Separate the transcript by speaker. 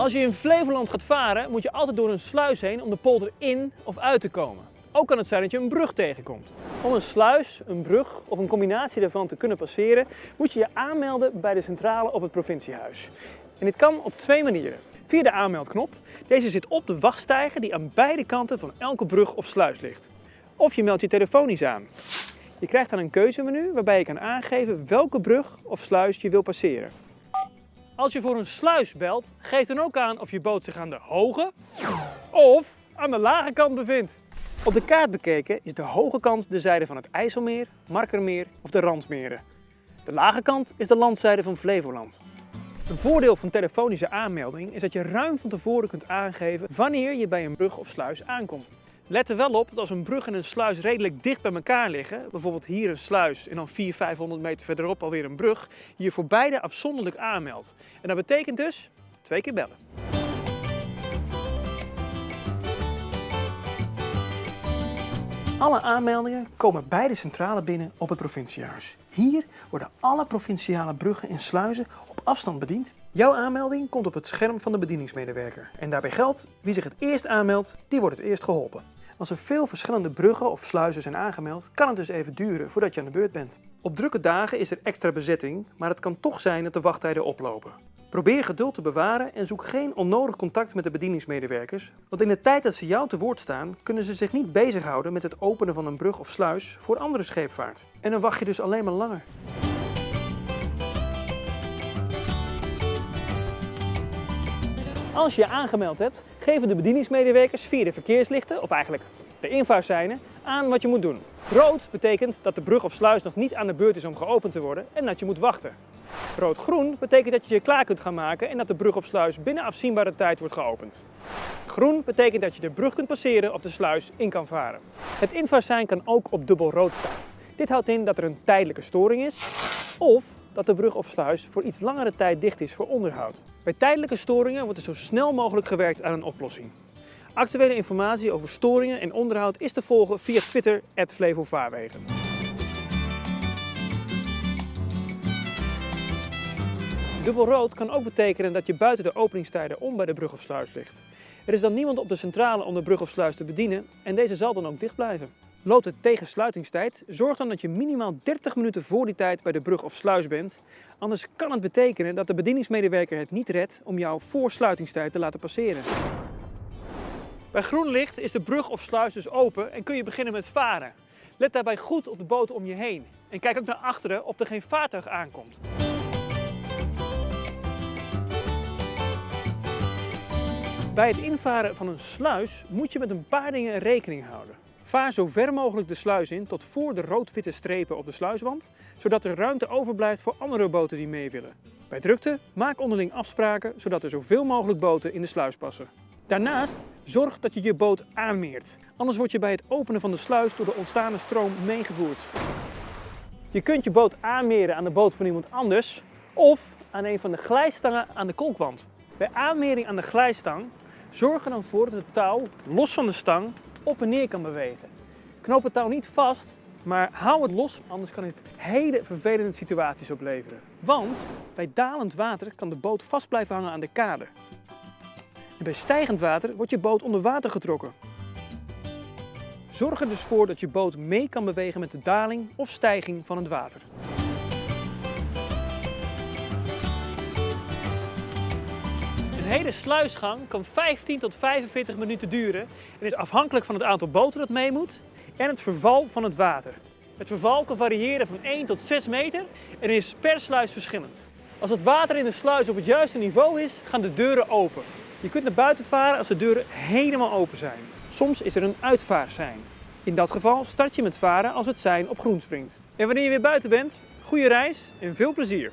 Speaker 1: Als je in Flevoland gaat varen, moet je altijd door een sluis heen om de polder in of uit te komen. Ook kan het zijn dat je een brug tegenkomt. Om een sluis, een brug of een combinatie daarvan te kunnen passeren, moet je je aanmelden bij de centrale op het provinciehuis. En dit kan op twee manieren. Via de aanmeldknop. Deze zit op de wachtstijger die aan beide kanten van elke brug of sluis ligt. Of je meldt je telefonisch aan. Je krijgt dan een keuzemenu waarbij je kan aangeven welke brug of sluis je wil passeren. Als je voor een sluis belt, geef dan ook aan of je boot zich aan de hoge of aan de lage kant bevindt. Op de kaart bekeken is de hoge kant de zijde van het IJsselmeer, Markermeer of de Randmeren. De lage kant is de landzijde van Flevoland. Een voordeel van telefonische aanmelding is dat je ruim van tevoren kunt aangeven wanneer je bij een brug of sluis aankomt. Let er wel op dat als een brug en een sluis redelijk dicht bij elkaar liggen, bijvoorbeeld hier een sluis en dan 400, 500 meter verderop alweer een brug, je voor beide afzonderlijk aanmeldt. En dat betekent dus twee keer bellen. Alle aanmeldingen komen bij de centrale binnen op het provinciehuis. Hier worden alle provinciale bruggen en sluizen op afstand bediend. Jouw aanmelding komt op het scherm van de bedieningsmedewerker. En daarbij geldt, wie zich het eerst aanmeldt, die wordt het eerst geholpen. Als er veel verschillende bruggen of sluizen zijn aangemeld, kan het dus even duren voordat je aan de beurt bent. Op drukke dagen is er extra bezetting, maar het kan toch zijn dat de wachttijden oplopen. Probeer geduld te bewaren en zoek geen onnodig contact met de bedieningsmedewerkers, want in de tijd dat ze jou te woord staan, kunnen ze zich niet bezighouden met het openen van een brug of sluis voor andere scheepvaart. En dan wacht je dus alleen maar langer. Als je je aangemeld hebt, geven de bedieningsmedewerkers via de verkeerslichten, of eigenlijk de invaartseinen, aan wat je moet doen. Rood betekent dat de brug of sluis nog niet aan de beurt is om geopend te worden en dat je moet wachten. Rood-groen betekent dat je je klaar kunt gaan maken en dat de brug of sluis binnen afzienbare tijd wordt geopend. Groen betekent dat je de brug kunt passeren of de sluis in kan varen. Het invaartsein kan ook op dubbel rood staan. Dit houdt in dat er een tijdelijke storing is of dat de brug of sluis voor iets langere tijd dicht is voor onderhoud. Bij tijdelijke storingen wordt er zo snel mogelijk gewerkt aan een oplossing. Actuele informatie over storingen en onderhoud is te volgen via Twitter, @flevovaarwegen. Dubbelrood kan ook betekenen dat je buiten de openingstijden om bij de brug of sluis ligt. Er is dan niemand op de centrale om de brug of sluis te bedienen en deze zal dan ook dicht blijven. Loopt het tegen sluitingstijd, zorg dan dat je minimaal 30 minuten voor die tijd bij de brug of sluis bent. Anders kan het betekenen dat de bedieningsmedewerker het niet redt om jou voor sluitingstijd te laten passeren. Bij groen licht is de brug of sluis dus open en kun je beginnen met varen. Let daarbij goed op de boot om je heen en kijk ook naar achteren of er geen vaartuig aankomt. Bij het invaren van een sluis moet je met een paar dingen rekening houden. Vaar zo ver mogelijk de sluis in tot voor de rood-witte strepen op de sluiswand, zodat er ruimte overblijft voor andere boten die mee willen. Bij drukte maak onderling afspraken zodat er zoveel mogelijk boten in de sluis passen. Daarnaast zorg dat je je boot aanmeert, anders word je bij het openen van de sluis door de ontstane stroom meegevoerd. Je kunt je boot aanmeren aan de boot van iemand anders of aan een van de glijstangen aan de kolkwand. Bij aanmering aan de glijstang zorg er dan voor dat het touw los van de stang op en neer kan bewegen. Knoop het touw niet vast, maar hou het los, anders kan dit hele vervelende situaties opleveren. Want bij dalend water kan de boot vast blijven hangen aan de kade. En bij stijgend water wordt je boot onder water getrokken. Zorg er dus voor dat je boot mee kan bewegen met de daling of stijging van het water. Hele sluisgang kan 15 tot 45 minuten duren en is afhankelijk van het aantal boten dat mee moet en het verval van het water. Het verval kan variëren van 1 tot 6 meter en is per sluis verschillend. Als het water in de sluis op het juiste niveau is, gaan de deuren open. Je kunt naar buiten varen als de deuren helemaal open zijn. Soms is er een uitvaartsein. In dat geval start je met varen als het sein op groen springt. En wanneer je weer buiten bent, goede reis en veel plezier!